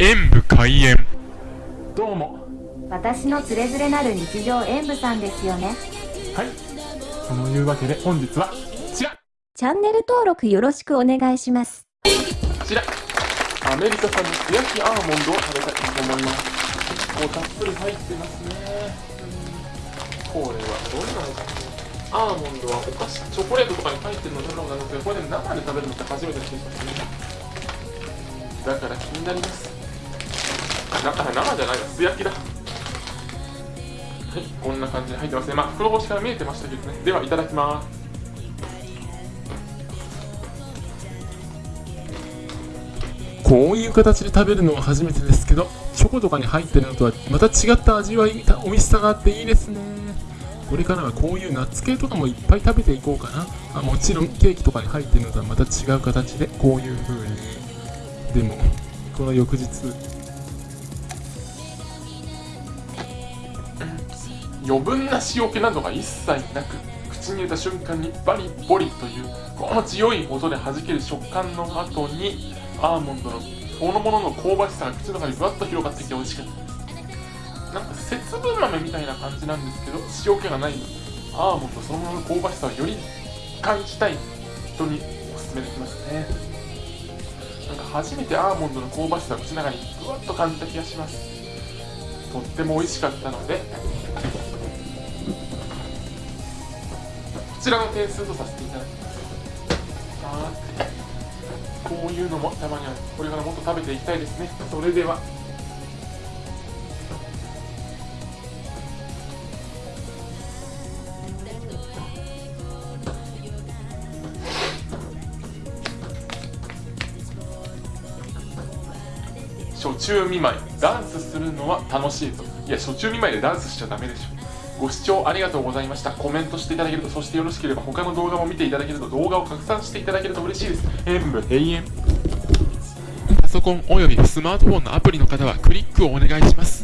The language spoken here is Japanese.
演武開演。どうも。私のつれづれなる日常演舞さんですよね。はい。そのいうわけで本日はこちら。チャンネル登録よろしくお願いします。こちら。アメリカ産の素焼きアーモンドを食べたいと思います。結構たっぷり入ってますね。うんこれはどんなのかアーモンドはお菓子チョコレートとかに入ってるの食べたことあるんですけどこれで生で食べるのって初めてですね。だから気になりますあ生じゃないわ素焼きだ。はいこんな感じで入ってますね。まあ袋干しから見えてましたけどね。ではいただきます。こういう形で食べるのは初めてですけどチョコとかに入ってるのとはまた違った味わい美味しさがあっていいですね。これからはこういうナッツ系とかもいっぱい食べていこうかな。あもちろんケーキとかに入ってるのとはまた違う形でこういう風に。でもこの翌日余分な塩気などが一切なく口に入れた瞬間にバリボリというこの強い音で弾ける食感の後にアーモンドのそのものの香ばしさが口の中にぶわっと広がってきて美味しかったですなんか節分豆みたいな感じなんですけど塩気がないアーモンドそのものの香ばしさをより感じたい人におすすめできますね。なんか初めてアーモンドの香ばしさを口の中にぶわっと感じた気がします。とっても美味しかったのでこちらの点数とさせていただきます。こういうのもたまにはこれからもっと食べていきたいですね。それでは。初中見舞いダンスするのは楽しいぞいや初中見舞いでダンスしちゃダメでしょ。ご視聴ありがとうございました。コメントしていただけるとそしてよろしければ他の動画も見ていただけると動画を拡散していただけると嬉しいです。演武閉園。パソコンおよびスマートフォンのアプリの方はクリックをお願いします。